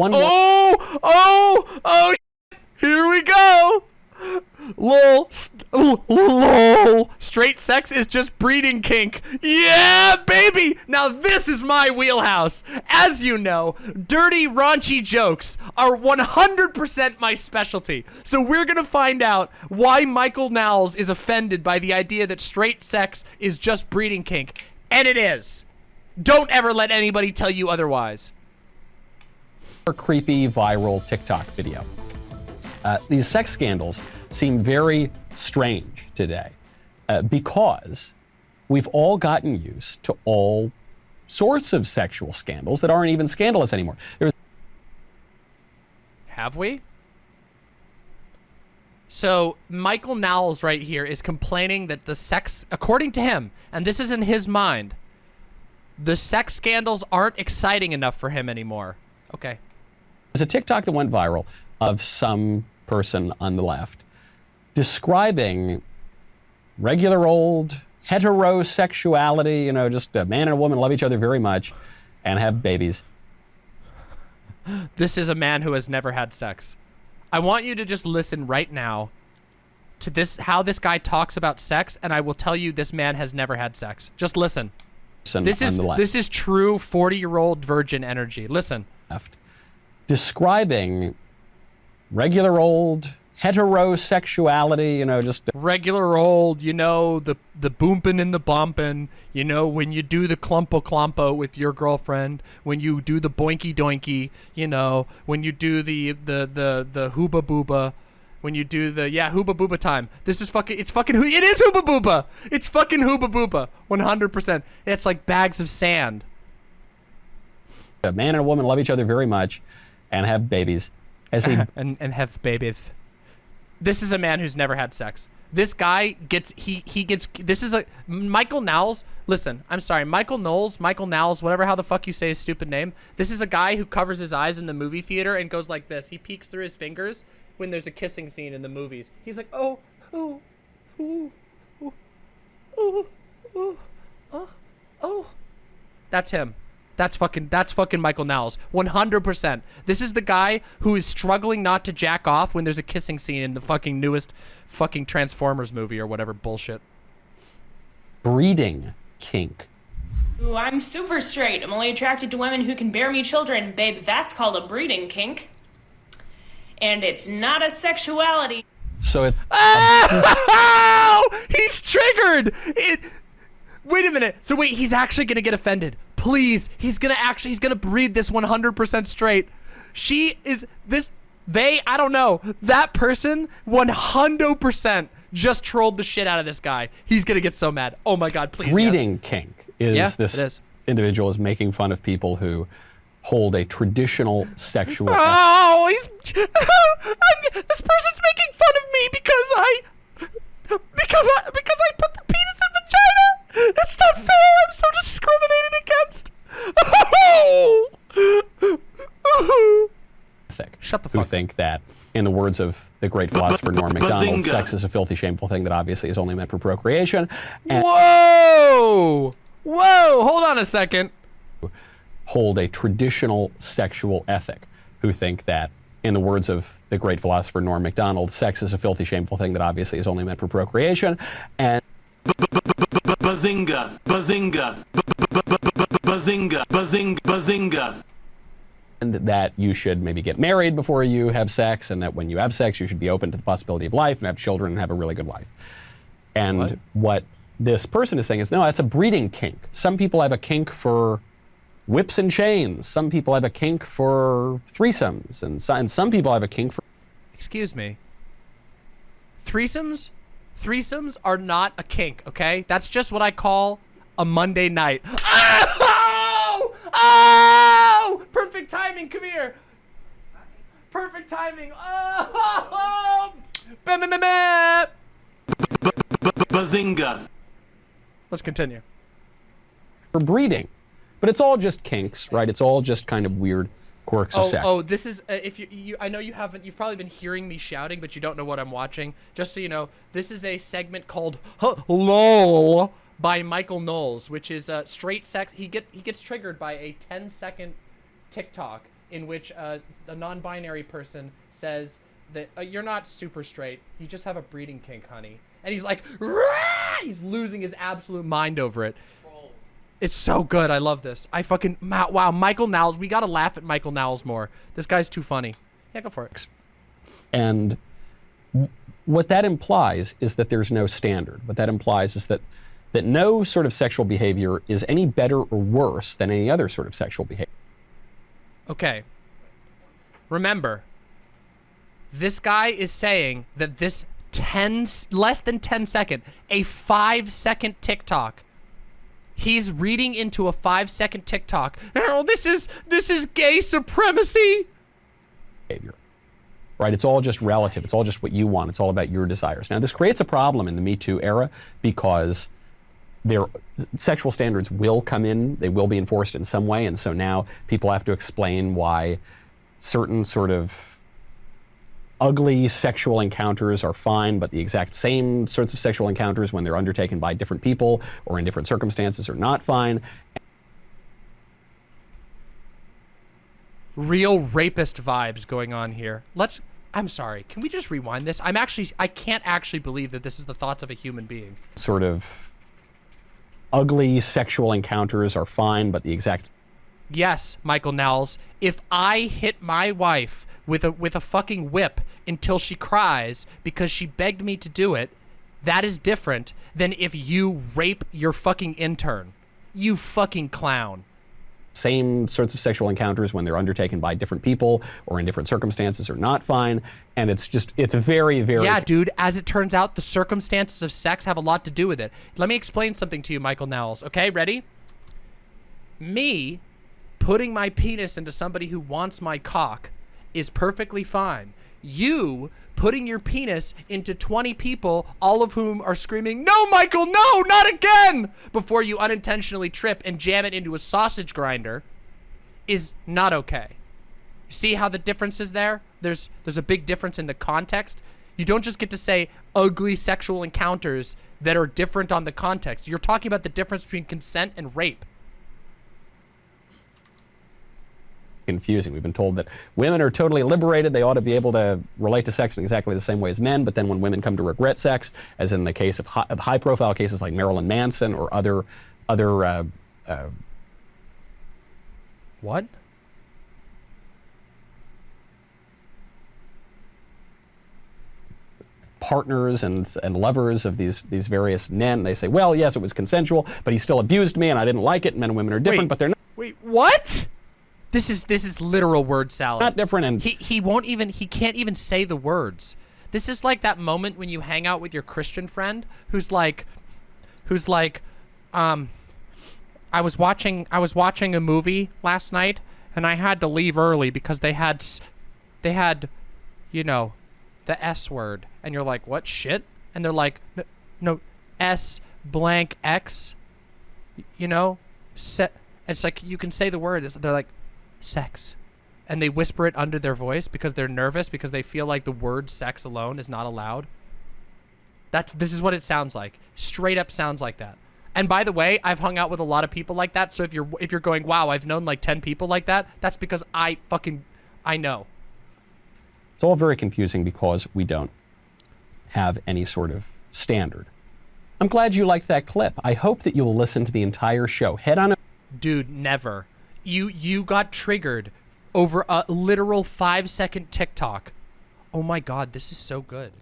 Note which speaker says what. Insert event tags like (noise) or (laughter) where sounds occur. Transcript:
Speaker 1: Oh, oh, oh, here we go. Lol. Lol. Straight sex is just breeding kink. Yeah, baby. Now this is my wheelhouse. As you know, dirty, raunchy jokes are 100% my specialty. So we're going to find out why Michael Knowles is offended by the idea that straight sex is just breeding kink. And it is. Don't ever let anybody tell you otherwise.
Speaker 2: Creepy viral TikTok video. Uh, these sex scandals seem very strange today uh, because we've all gotten used to all sorts of sexual scandals that aren't even scandalous anymore. There's
Speaker 1: Have we? So Michael Knowles right here is complaining that the sex, according to him, and this is in his mind, the sex scandals aren't exciting enough for him anymore. Okay.
Speaker 2: There's a TikTok that went viral of some person on the left describing regular old heterosexuality, you know, just a man and a woman love each other very much and have babies.
Speaker 1: This is a man who has never had sex. I want you to just listen right now to this how this guy talks about sex and I will tell you this man has never had sex. Just listen. This is this is true 40-year-old virgin energy. Listen.
Speaker 2: Left. Describing regular old heterosexuality, you know, just
Speaker 1: regular old, you know, the the boompin' and the bumpin', you know, when you do the clumpo clumpo with your girlfriend, when you do the boinky doinky, you know, when you do the the the the hooba booba, when you do the yeah hooba booba time. This is fucking it's fucking it is hooba booba. It's fucking hooba booba. 100%. It's like bags of sand.
Speaker 2: A man and a woman love each other very much and have babies. As he (laughs)
Speaker 1: and and have babies. This is a man who's never had sex. This guy gets he he gets this is a Michael Knowles. Listen, I'm sorry, Michael Knowles, Michael Knowles, whatever how the fuck you say his stupid name. This is a guy who covers his eyes in the movie theater and goes like this. He peeks through his fingers when there's a kissing scene in the movies. He's like, oh, oh, oh, oh, oh, oh, oh. oh. That's him. That's fucking that's fucking Michael Knowles. 100%. This is the guy who is struggling not to jack off when there's a kissing scene in the fucking newest fucking Transformers movie or whatever bullshit.
Speaker 2: Breeding kink.
Speaker 3: Ooh, I'm super straight. I'm only attracted to women who can bear me children. Babe, that's called a breeding kink. And it's not a sexuality.
Speaker 2: So it. (laughs)
Speaker 1: Oh! He's triggered! It. Wait a minute. So wait, he's actually gonna get offended. Please, he's gonna actually, he's gonna breed this 100% straight. She is, this, they, I don't know. That person, 100% just trolled the shit out of this guy. He's gonna get so mad. Oh my god, please.
Speaker 2: Breeding
Speaker 1: yes.
Speaker 2: kink is
Speaker 1: yeah,
Speaker 2: this
Speaker 1: is.
Speaker 2: individual is making fun of people who hold a traditional sexual.
Speaker 1: Oh, he's. (laughs) this person's making fun of me because I. in the
Speaker 2: words of the great philosopher Norm Macdonald, sex is a filthy, shameful thing that obviously is only meant for procreation.
Speaker 1: And Whoa! Whoa! Hold on a second.
Speaker 2: Hold a traditional sexual ethic. Who think that, in the words of the great philosopher Norm Macdonald, sex is a filthy, shameful thing that obviously is only meant for procreation. And
Speaker 4: Bazinga! Bazinga! Bazinga! Bazinga! Bazinga!
Speaker 2: And that you should maybe get married before you have sex, and that when you have sex, you should be open to the possibility of life and have children and have a really good life. And what, what this person is saying is, no, that's a breeding kink. Some people have a kink for whips and chains. Some people have a kink for threesomes, and, so, and some people have a kink for.
Speaker 1: Excuse me. Threesomes? Threesomes are not a kink, okay? That's just what I call a Monday night. (laughs) Oh! Oh! Perfect timing. Come here. Perfect timing. Oh! (laughs)
Speaker 4: Bazinga.
Speaker 1: Let's continue.
Speaker 2: For breeding. But it's all just kinks, right? It's all just kind of weird quirks
Speaker 1: oh,
Speaker 2: of sex.
Speaker 1: Oh, this is uh, if you, you I know you haven't you've probably been hearing me shouting, but you don't know what I'm watching. Just so you know, this is a segment called LOL by Michael Knowles, which is uh, straight sex. He get he gets triggered by a 10 second TikTok in which uh, a non-binary person says that uh, you're not super straight, you just have a breeding kink, honey. And he's like, "Rah!" he's losing his absolute mind over it. It's so good. I love this. I fucking wow. Michael Knowles. We gotta laugh at Michael Knowles more. This guy's too funny. Yeah, go for it.
Speaker 2: And what that implies is that there's no standard. What that implies is that that no sort of sexual behavior is any better or worse than any other sort of sexual behavior.
Speaker 1: Okay. Remember, this guy is saying that this 10 s- less than 10 second, a 5 second TikTok. He's reading into a 5 second TikTok. Oh, this is this is gay supremacy.
Speaker 2: behavior. Right? It's all just relative. It's all just what you want. It's all about your desires. Now, this creates a problem in the Me Too era because their sexual standards will come in, they will be enforced in some way, and so now people have to explain why certain sort of ugly sexual encounters are fine, but the exact same sorts of sexual encounters when they're undertaken by different people or in different circumstances are not fine.
Speaker 1: Real rapist vibes going on here. Let's I'm sorry. Can we just rewind this? I'm actually I can't actually believe that this is the thoughts of a human being.
Speaker 2: Sort of ugly sexual encounters are fine, but the exact
Speaker 1: Yes, Michael Nels. If I hit my wife with a with a fucking whip until she cries because she begged me to do it, that is different than if you rape your fucking intern. You fucking clown.
Speaker 2: Same sorts of sexual encounters when they're undertaken by different people or in different circumstances are not fine. And it's just, it's very, very.
Speaker 1: Yeah, dude, as it turns out, the circumstances of sex have a lot to do with it. Let me explain something to you, Michael Nels. Okay, ready? Me putting my penis into somebody who wants my cock is perfectly fine. You putting your penis into 20 people, all of whom are screaming, No, Michael, no, not again! Before you unintentionally trip and jam it into a sausage grinder is not okay. See how the difference is there? There's there's a big difference in the context. You don't just get to say ugly sexual encounters that are different on the context. You're talking about the difference between consent and rape.
Speaker 2: Confusing. We've been told that women are totally liberated. They ought to be able to relate to sex in exactly the same way as men. But then when women come to regret sex, as in the case of high, of high profile cases like Marilyn Manson or other, other uh, uh,
Speaker 1: What?
Speaker 2: partners and, and lovers of these, these various men, they say, well, yes, it was consensual, but he still abused me and I didn't like it. Men and women are different,
Speaker 1: Wait.
Speaker 2: but they're not,
Speaker 1: Wait, what? This is this is literal word salad.
Speaker 2: not different. And
Speaker 1: He he won't even he can't even say the words. This is like that moment when you hang out with your Christian friend who's like who's like um I was watching I was watching a movie last night and I had to leave early because they had s- they had you know the S word and you're like what shit and they're like no, no S blank X, you know se- it's like you can say the word they're like sex and they whisper it under their voice because they're nervous because they feel like the word sex alone is not allowed. That's this is what it sounds like. Straight up sounds like that. And by the way, I've hung out with a lot of people like that. So if you're if you're going, "Wow, I've known like 10 people like that." That's because I fucking I know.
Speaker 2: It's all very confusing because we don't have any sort of standard. I'm glad you liked that clip. I hope that you will listen to the entire show. Head on
Speaker 1: Dude, never. You you got triggered over a literal 5 second TikTok. Oh my god, this is so good.